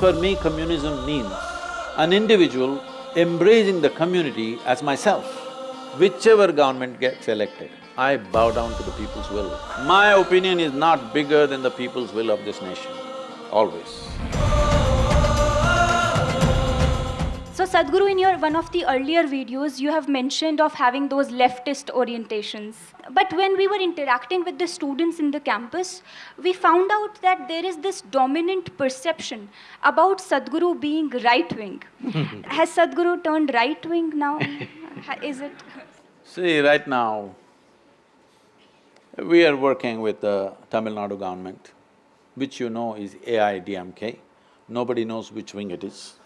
For me, communism means an individual embracing the community as myself. Whichever government gets elected, I bow down to the people's will. My opinion is not bigger than the people's will of this nation, always. Sadhguru, in your one of the earlier videos, you have mentioned of having those leftist orientations. But when we were interacting with the students in the campus, we found out that there is this dominant perception about Sadhguru being right-wing. Has Sadhguru turned right-wing now? is it? See, right now, we are working with the Tamil Nadu government, which you know is AIADMK. Nobody knows which wing it is.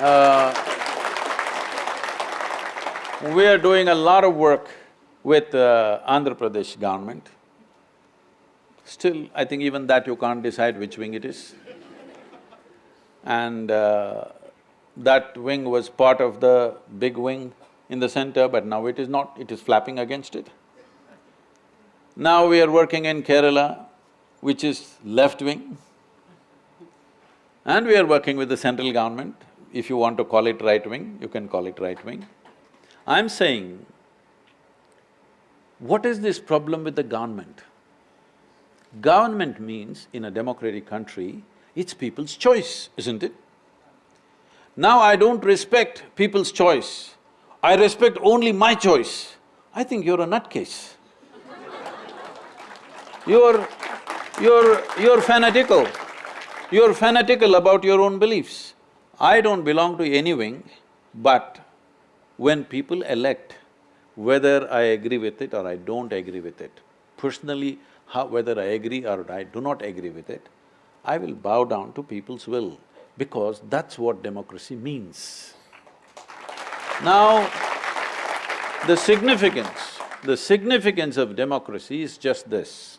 Uh, we are doing a lot of work with uh, Andhra Pradesh government. Still, I think even that you can't decide which wing it is. And uh, that wing was part of the big wing in the center, but now it is not, it is flapping against it. Now we are working in Kerala, which is left wing. And we are working with the central government, if you want to call it right wing, you can call it right wing. I'm saying, what is this problem with the government? Government means, in a democratic country, it's people's choice, isn't it? Now I don't respect people's choice, I respect only my choice. I think you're a nutcase. You're… you're… you're fanatical. You're fanatical about your own beliefs. I don't belong to any wing, but when people elect, whether I agree with it or I don't agree with it, personally, how, whether I agree or I do not agree with it, I will bow down to people's will because that's what democracy means. Now, the significance, the significance of democracy is just this.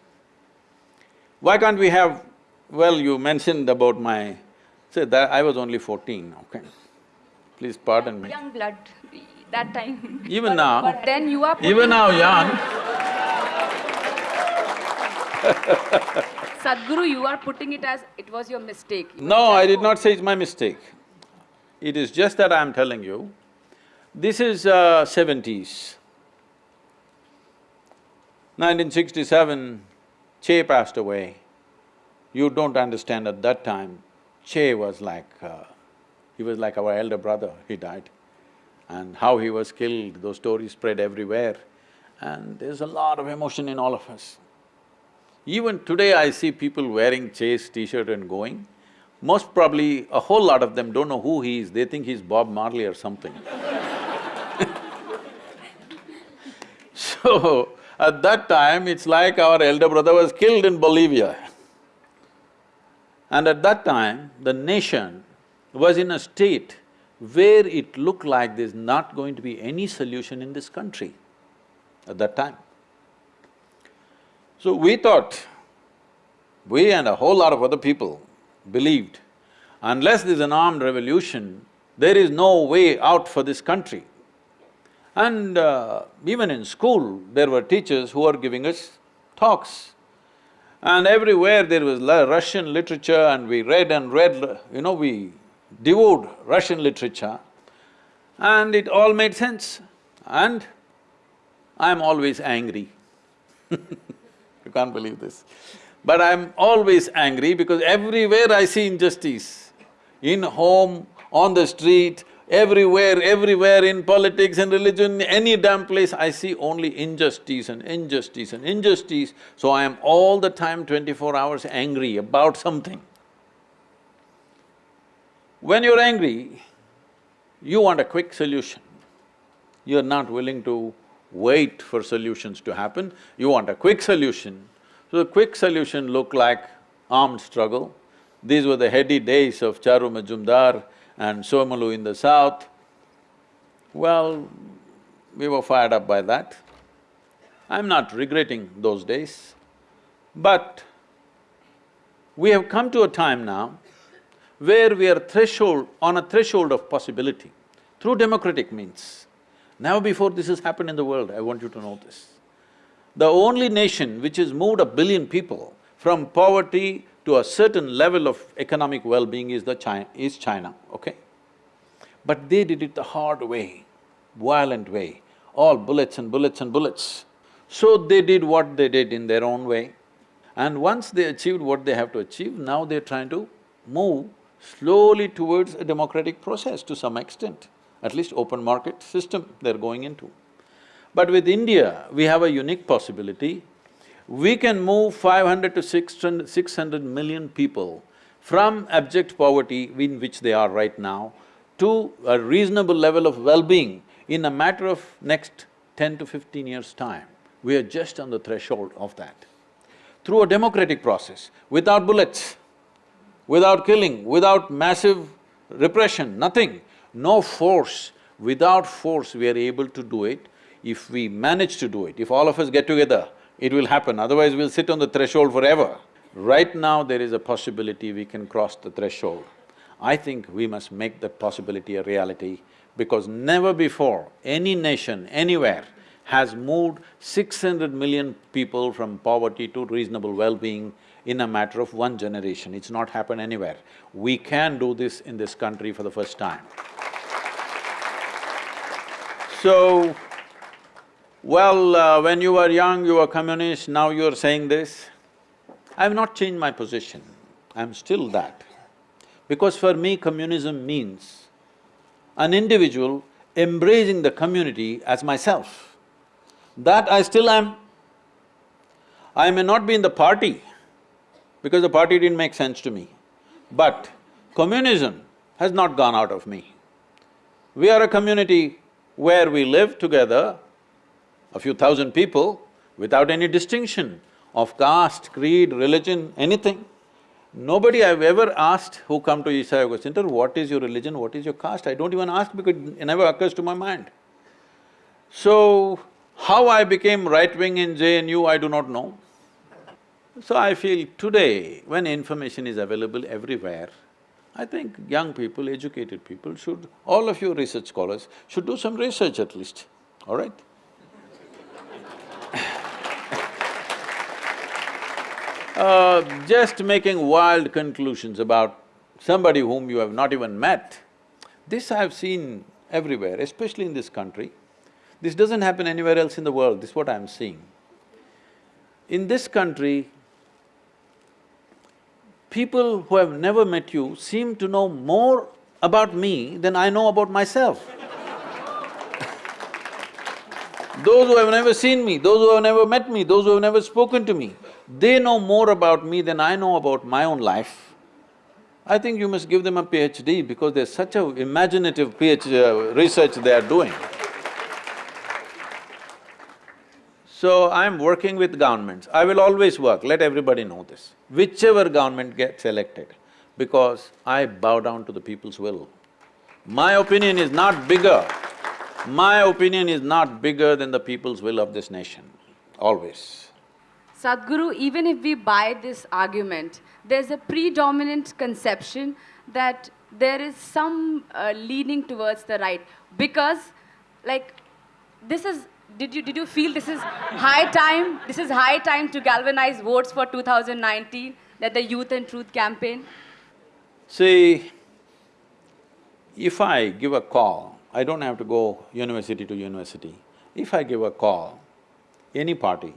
Why can't we have… well, you mentioned about my Say that I was only fourteen, okay? Please pardon me. Young blood, that time. Even now, But then you are even now young, Sadhguru, you are putting it as it was your mistake. You no, I did not say it's my mistake. It is just that I am telling you, this is uh, seventies. Nineteen sixty-seven, Che passed away. You don't understand at that time, Che was like… Uh, he was like our elder brother, he died. And how he was killed, those stories spread everywhere. And there's a lot of emotion in all of us. Even today I see people wearing Che's t-shirt and going, most probably a whole lot of them don't know who he is, they think he's Bob Marley or something So, at that time, it's like our elder brother was killed in Bolivia. And at that time, the nation was in a state where it looked like there's not going to be any solution in this country at that time. So we thought, we and a whole lot of other people believed, unless there's an armed revolution, there is no way out for this country. And uh, even in school, there were teachers who were giving us talks and everywhere there was Russian literature and we read and read, you know, we devoured Russian literature and it all made sense. And I'm always angry You can't believe this. But I'm always angry because everywhere I see injustice. In home, on the street, Everywhere, everywhere in politics and religion, any damn place, I see only injustice and injustice and injustice, so I am all the time twenty-four hours angry about something. When you're angry, you want a quick solution. You're not willing to wait for solutions to happen, you want a quick solution. So the quick solution looked like armed struggle. These were the heady days of Charu Majumdar, and Somolu in the south. Well, we were fired up by that. I'm not regretting those days, but we have come to a time now where we are threshold… on a threshold of possibility through democratic means. Never before this has happened in the world, I want you to know this. The only nation which has moved a billion people from poverty to a certain level of economic well-being is the China… is China, okay? But they did it the hard way, violent way, all bullets and bullets and bullets. So they did what they did in their own way. And once they achieved what they have to achieve, now they're trying to move slowly towards a democratic process to some extent, at least open market system they're going into. But with India, we have a unique possibility. We can move five hundred to 600, 600 million people from abject poverty in which they are right now to a reasonable level of well-being in a matter of next ten to fifteen years' time. We are just on the threshold of that. Through a democratic process, without bullets, without killing, without massive repression, nothing, no force. Without force, we are able to do it. If we manage to do it, if all of us get together, it will happen, otherwise we'll sit on the threshold forever. Right now, there is a possibility we can cross the threshold. I think we must make that possibility a reality because never before any nation, anywhere, has moved six hundred million people from poverty to reasonable well-being in a matter of one generation. It's not happened anywhere. We can do this in this country for the first time. So, well, uh, when you were young, you were communist, now you're saying this. I've not changed my position, I'm still that. Because for me, communism means an individual embracing the community as myself. That I still am. I may not be in the party, because the party didn't make sense to me, but communism has not gone out of me. We are a community where we live together, a few thousand people, without any distinction of caste, creed, religion, anything. Nobody I've ever asked who come to Isha Yoga Center, what is your religion, what is your caste? I don't even ask because it never occurs to my mind. So, how I became right-wing in JNU, I do not know. So I feel today, when information is available everywhere, I think young people, educated people should… all of you research scholars should do some research at least, all right? Uh, just making wild conclusions about somebody whom you have not even met, this I've seen everywhere, especially in this country. This doesn't happen anywhere else in the world, this is what I'm seeing. In this country, people who have never met you seem to know more about me than I know about myself. Those who have never seen me, those who have never met me, those who have never spoken to me, they know more about me than I know about my own life. I think you must give them a PhD because there's such a imaginative PhD uh, research they are doing. So I'm working with governments. I will always work, let everybody know this. Whichever government gets elected, because I bow down to the people's will. My opinion is not bigger, my opinion is not bigger than the people's will of this nation, always. Sadhguru, even if we buy this argument, there's a predominant conception that there is some uh, leaning towards the right because like this is did you did you feel this is high time this is high time to galvanize votes for 2019 that the youth and truth campaign See, if I give a call, I don't have to go university to university. If I give a call, any party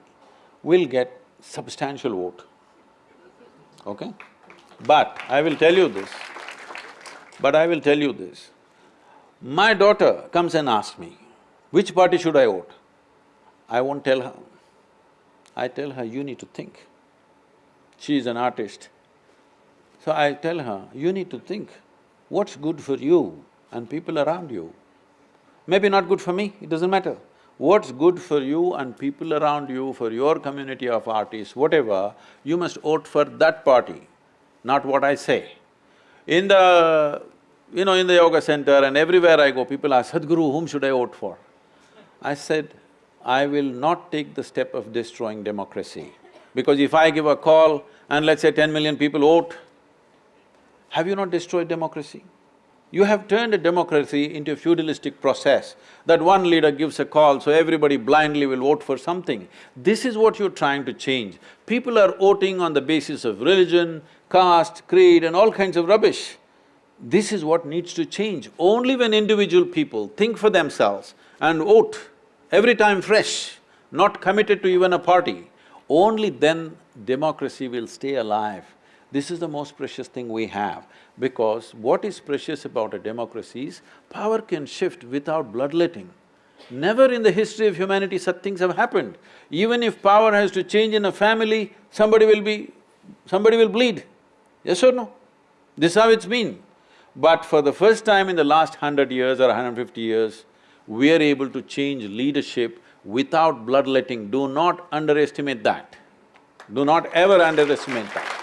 will get substantial vote, okay? But I will tell you this, but I will tell you this. My daughter comes and asks me, which party should I vote? I won't tell her. I tell her, you need to think. She is an artist. So I tell her, you need to think, what's good for you and people around you? Maybe not good for me, it doesn't matter. What's good for you and people around you, for your community of artists, whatever, you must vote for that party, not what I say. In the… you know, in the yoga center and everywhere I go, people ask, Sadhguru, whom should I vote for? I said, I will not take the step of destroying democracy. Because if I give a call and let's say ten million people vote, have you not destroyed democracy? You have turned a democracy into a feudalistic process, that one leader gives a call, so everybody blindly will vote for something. This is what you're trying to change. People are voting on the basis of religion, caste, creed and all kinds of rubbish. This is what needs to change. Only when individual people think for themselves and vote every time fresh, not committed to even a party, only then democracy will stay alive. This is the most precious thing we have, because what is precious about a democracy is power can shift without bloodletting. Never in the history of humanity such things have happened. Even if power has to change in a family, somebody will be… somebody will bleed. Yes or no? This is how it's been. But for the first time in the last hundred years or 150 years, we are able to change leadership without bloodletting. Do not underestimate that. Do not ever underestimate that.